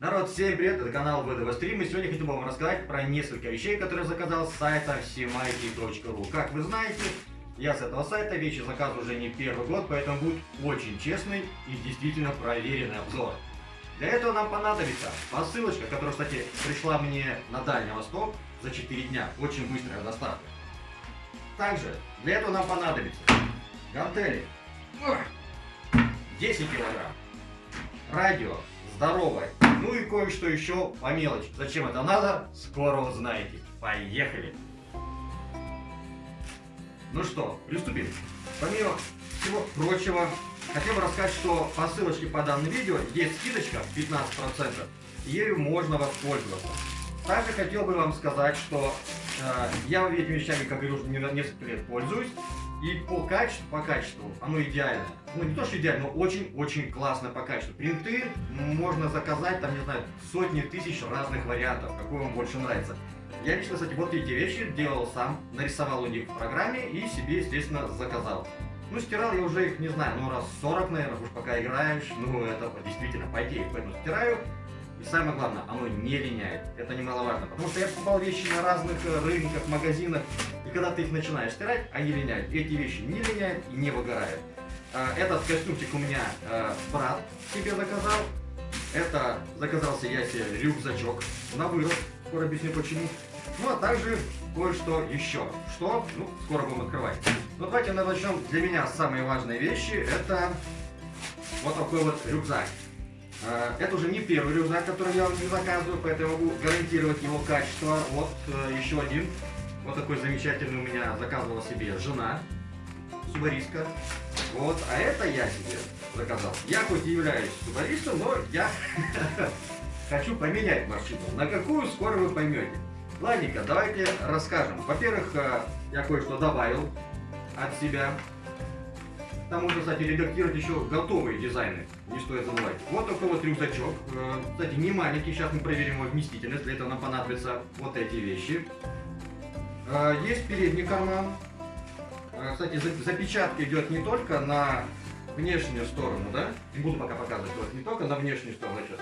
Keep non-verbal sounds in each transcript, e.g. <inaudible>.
Народ, всем привет, это канал ВДВ Стрим, и сегодня бы вам рассказать про несколько вещей, которые заказал с сайта всемайки.ру. Как вы знаете, я с этого сайта вещи заказываю уже не первый год, поэтому будет очень честный и действительно проверенный обзор. Для этого нам понадобится посылочка, которая, кстати, пришла мне на Дальний Восток за 4 дня, очень быстрая доставка. Также для этого нам понадобится гантели 10 килограмм, радио здоровое, ну и кое-что еще по мелочи. Зачем это надо, скоро узнаете. Поехали! Ну что, приступим. Помимо всего прочего, хотел бы рассказать, что по ссылочке по данному видео есть скидочка 15%, и ею можно воспользоваться. Также хотел бы вам сказать, что э, я этими вещами, как говорю, уже несколько лет пользуюсь, и по качеству, по качеству оно идеально. Ну, не то, что идеально, но очень-очень классно по качеству. Принты можно заказать, там, не знаю, сотни тысяч разных вариантов, какой вам больше нравится. Я лично, кстати, вот эти вещи делал сам, нарисовал у них в программе и себе, естественно, заказал. Ну, стирал я уже их, не знаю, ну, раз 40, наверное, уж пока играешь, ну, это действительно потеет, поэтому стираю. И самое главное, оно не линяет. Это немаловажно. Потому что я покупал вещи на разных э, рынках, магазинах. И когда ты их начинаешь стирать, они линяют. Эти вещи не линяют и не выгорают. Э, этот костюмчик у меня э, брат себе заказал. Это заказался я себе рюкзачок на вырост. Скоро объясню почему. Ну а также кое-что еще. Что? Ну, скоро будем открывать. Ну давайте начнем. Для меня самые важные вещи это вот такой вот рюкзак. Э, это уже не первый рюкзак, который я не заказываю, поэтому могу гарантировать его качество. Вот э, еще один. Вот такой замечательный у меня заказывала себе жена, субаристка. Вот, а это я себе заказал. Я хоть и являюсь субаристом, но я <laughs> хочу поменять маршрут. На какую скоро вы поймете. Ладненько, давайте расскажем. Во-первых, э, я кое-что добавил от себя. Там можно, кстати, редактировать еще готовые дизайны, не стоит забывать. Вот такой вот рюкзачок. Э, кстати, не маленький, сейчас мы проверим его вместительность, для этого нам понадобятся вот эти вещи. Э, есть передний карман. Э, кстати, запечатка идет не только на внешнюю сторону, да? Не буду пока показывать, вот не только на внешнюю сторону сейчас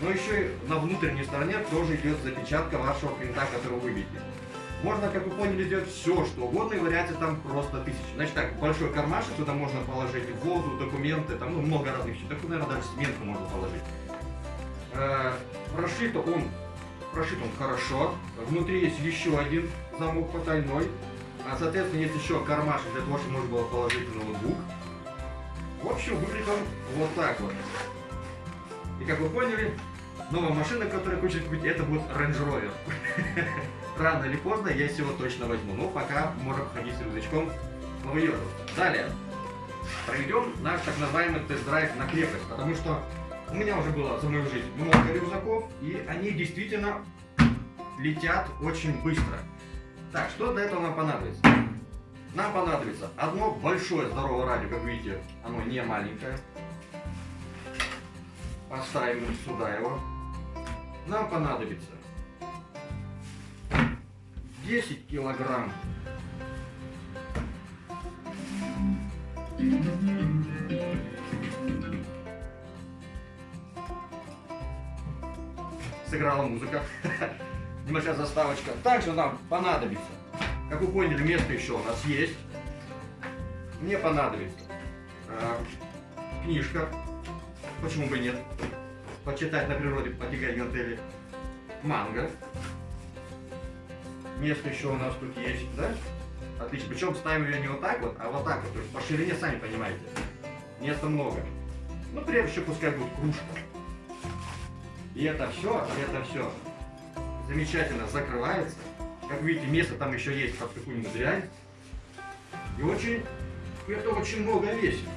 но еще и на внутренней стороне тоже идет запечатка вашего принта, который вы видите. Можно, как вы поняли, сделать все, что угодно, и вариаций там просто тысячи. Значит так, большой кармашек, туда можно положить воду, документы, там ну, много разных вещей. Так, наверное, даже сменку можно положить. Э, прошит он, прошит он хорошо. Внутри есть еще один замок потайной. А, соответственно, есть еще кармашек для того, чтобы можно было положить ноутбук. В общем, выглядит он вот так вот. И как вы поняли, новая машина, которая хочет купить, это будет Range Rover. <laughs> Рано или поздно я его точно возьму, но пока можем ходить с рюкзачком по Далее. Проведем наш так называемый тест-драйв на крепость, потому что у меня уже было за мою жизнь много рюкзаков, и они действительно летят очень быстро. Так, что для этого нам понадобится? Нам понадобится одно большое здоровое радио, как видите, оно не маленькое. Поставим сюда его. Нам понадобится 10 килограмм сыграла музыка. <laughs> Небольшая заставочка. Также нам понадобится, как вы поняли, место еще у нас есть. Мне понадобится э, книжка Почему бы нет? Почитать на природе, потягать гантели. Манго. Место еще у нас тут есть, да? Отлично. Причем ставим ее не вот так вот, а вот так вот. То есть по ширине, сами понимаете. Места много. Ну, прежде еще пускай будет кружка. И это все, и это все замечательно закрывается. Как видите, место там еще есть под какую-нибудь дрянь. И очень, это очень много весит.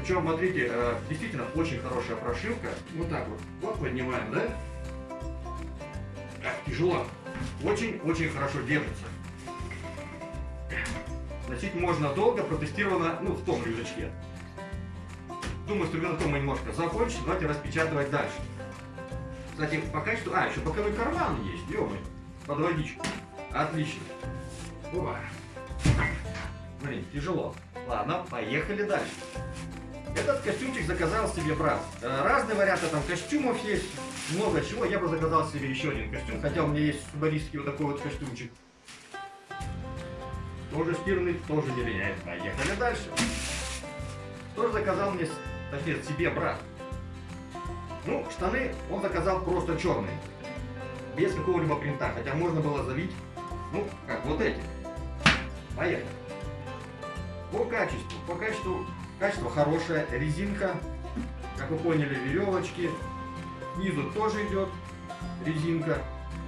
Причем, смотрите, э, действительно очень хорошая прошивка. Вот так вот. Вот поднимаем, да? Тяжело. Очень-очень хорошо держится. Носить можно долго, протестировано, ну, в том рюкзачке. Думаю, на том мы немножко закончим. Давайте распечатывать дальше. Кстати, по качеству... А, еще боковой карман есть, ё под водичку. Отлично. Опа. Блин, тяжело. Ладно, поехали дальше. Этот костюмчик заказал себе брат. Э, разные варианты там костюмов есть, много чего. Я бы заказал себе еще один костюм, хотя у меня есть субарийский вот такой вот костюмчик. Тоже стирный, тоже не линяет. Поехали дальше. Тоже заказал мне, точнее, себе брат. Ну, штаны он заказал просто черные. Без какого-либо принта. Хотя можно было залить, ну, как вот эти. Поехали. По качеству. По качеству Качество хорошее, резинка, как вы поняли, веревочки. Снизу тоже идет резинка,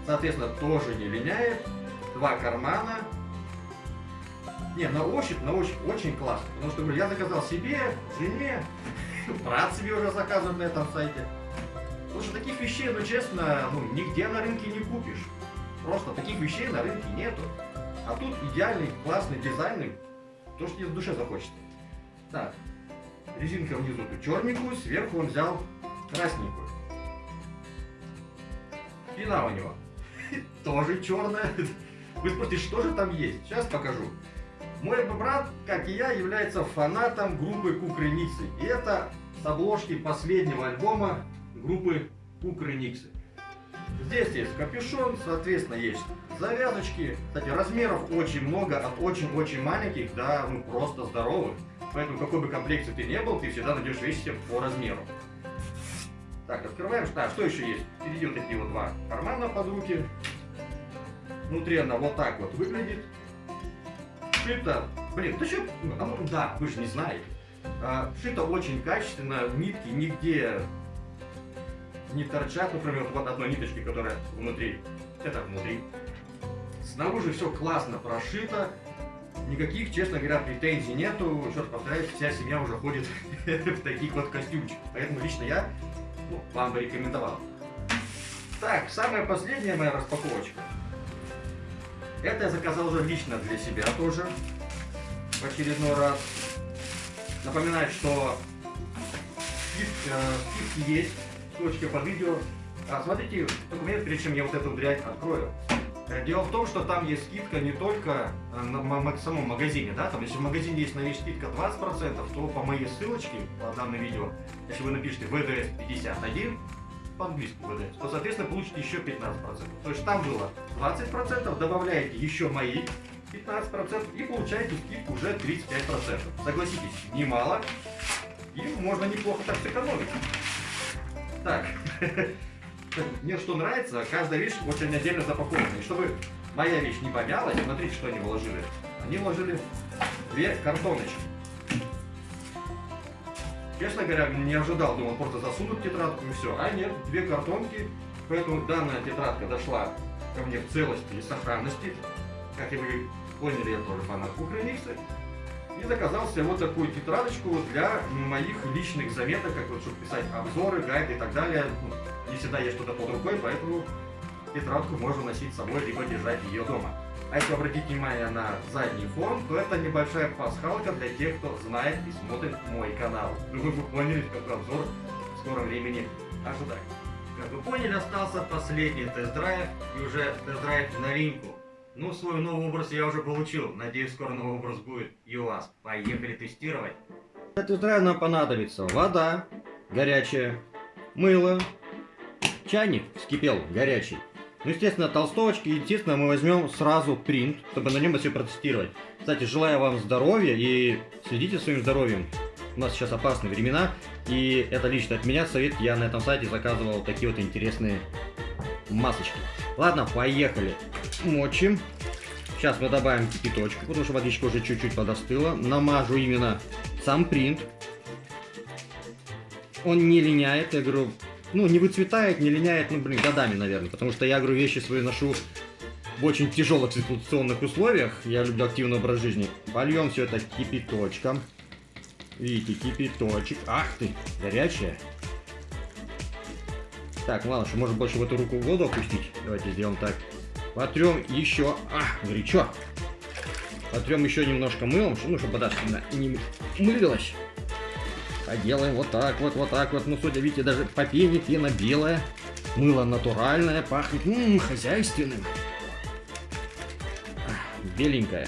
соответственно, тоже не линяет. Два кармана. Не, на ощупь, на ощупь очень классно. Потому что, говорю, я заказал себе, жене, <laughs> брат себе уже заказывает на этом сайте. Потому что таких вещей, ну честно, ну нигде на рынке не купишь. Просто таких вещей на рынке нету. А тут идеальный, классный, дизайнный, то, что тебе в душе захочется. Так, резинка внизу тут черненькую, сверху он взял красненькую. Спина у него <laughs> тоже черная. Вы спросите, что же там есть? Сейчас покажу. Мой брат, как и я, является фанатом группы Кукрыниксы. И это с обложки последнего альбома группы Кукрыниксы. Здесь есть капюшон, соответственно, есть завязочки. Кстати, размеров очень много, от очень-очень маленьких до ну, просто здоровых. Поэтому какой бы комплекции ты не был, ты всегда найдешь вещи по размеру. Так, открываем. А, что еще есть? Впереди вот такие вот два кармана под руки. Внутри она вот так вот выглядит. Шито, блин, да что, а ну, да, вы же не знаете. А, шито очень качественно, нитки нигде не торчат, например, вот одной ниточки, которая внутри, это внутри. Снаружи все классно прошито, Никаких, честно говоря, претензий нету. Еще раз повторяюсь, вся семья уже ходит <laughs> в таких вот костюмчиках. Поэтому лично я ну, вам бы рекомендовал. Так, самая последняя моя распаковочка. Это я заказал уже лично для себя тоже. В очередной раз. Напоминаю, что скидки, э, есть. Ссылочка под видео. А, смотрите документ, прежде чем я вот эту дрянь открою. Дело в том, что там есть скидка не только э, на самом магазине, да, там если в магазине есть на вещь скидка 20%, то по моей ссылочке по данному видео, если вы напишите VDS 51, по-английски VDS, то, соответственно, получите еще 15%. То есть там было 20%, добавляете еще мои 15% и получаете скидку уже 35%. Согласитесь, немало, и можно неплохо так сэкономить. Так, <laughs> мне что нравится, каждая вещь очень отдельно запакована. И чтобы моя вещь не помялась, смотрите, что они вложили. Они вложили две картоночки. Честно говоря, не ожидал, думал, просто засунут тетрадку и все. А нет, две картонки, поэтому данная тетрадка дошла ко мне в целости и сохранности. Как и вы поняли, я тоже фанат Кухрыникса. И заказал себе вот такую тетрадочку для моих личных заметок, как вот, чтобы писать обзоры, гайды и так далее. Ну, не всегда есть что-то под рукой, поэтому тетрадку можно носить с собой, либо держать ее дома. А если обратить внимание на задний фон, то это небольшая пасхалка для тех, кто знает и смотрит мой канал. Думаю, вы поняли, какой обзор в скором времени ожидать. Как вы поняли, остался последний тест-драйв и уже тест-драйв в новинку. Ну, свой новый образ я уже получил. Надеюсь, скоро новый образ будет и у вас. Поехали тестировать. Для тест-драйва нам понадобится вода горячая, мыло, чайник вскипел горячий. Ну, естественно, толстовочки. Естественно, мы возьмем сразу принт, чтобы на нем все протестировать. Кстати, желаю вам здоровья и следите своим здоровьем. У нас сейчас опасные времена. И это лично от меня совет. Я на этом сайте заказывал такие вот интересные масочки. Ладно, поехали. Мочим. Сейчас мы добавим кипяточку, потому что водичка уже чуть-чуть подостыла. Намажу именно сам принт. Он не линяет, я говорю, ну, не выцветает, не линяет, ну, блин, годами, наверное. Потому что я, говорю, вещи свои ношу в очень тяжелых эксплуатационных условиях. Я люблю активный образ жизни. Польем все это кипяточком. Видите, кипяточек. Ах ты, горячая. Так, ладно, что может больше в эту руку воду опустить. Давайте сделаем так. Потрем еще. А, горячо. Потрем еще немножко мылом, ну, чтобы вода не мылилась. А делаем вот так вот, вот так вот. Ну, судя, видите, даже по пене пена белая. Мыло натуральное, пахнет м -м, хозяйственным. Беленькая.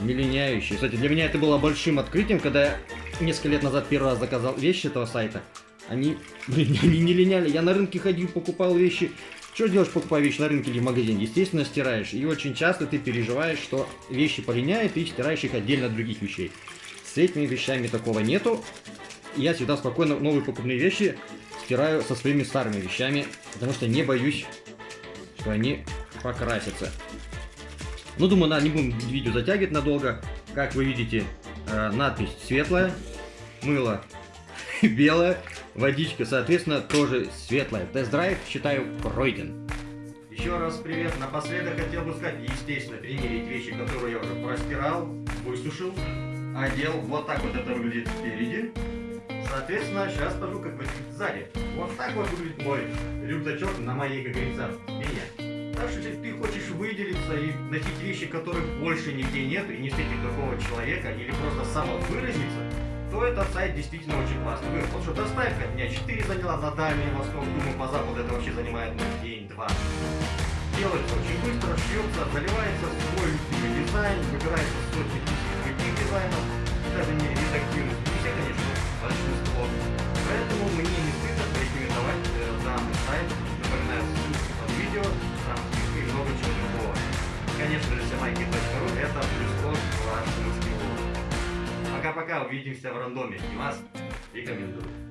Не. Кстати, для меня это было большим открытием, когда я несколько лет назад первый раз заказал вещи этого сайта, они, блин, <laughs> они не линяли. Я на рынке ходил, покупал вещи. Что делаешь, покупая вещи на рынке или в магазине? Естественно, стираешь. И очень часто ты переживаешь, что вещи полиняют, и стираешь их отдельно от других вещей. С этими вещами такого нету. Я всегда спокойно новые покупные вещи стираю со своими старыми вещами, потому что не боюсь, что они покрасятся. Ну, думаю, на, не будем видео затягивать надолго. Как вы видите, э, надпись светлая, мыло <laughs> белое, водичка, соответственно, тоже светлая. Тест-драйв, считаю, пройден. Еще раз привет. Напоследок хотел бы сказать, естественно, примерить вещи, которые я уже простирал, высушил, одел. Вот так вот это выглядит спереди. Соответственно, сейчас покажу, как выглядит сзади. Вот так вот выглядит мой рюкзачок на моей, как говорится, спине. Так что, если ты хочешь выделиться и носить вещи, которых больше нигде нет, и не встретить другого человека, или просто самовыразиться, то этот сайт действительно очень классный. Говорю, потому что доставка дня 4 заняла на Дальний Восток, думаю, по западу это вообще занимает ну, день-два. Делается очень быстро, шьется, заливается свой любимый дизайн, выбирается сотни тысяч дизайнов, даже не редактируют все, конечно, большинство. Поэтому мне не стыдно порекомендовать э, данный сайт, напоминаю, ссылки под видео, там и много чего другого. Конечно же, самайки.ру это плюс ваш русский Пока-пока, увидимся в рандоме. И вас рекомендую.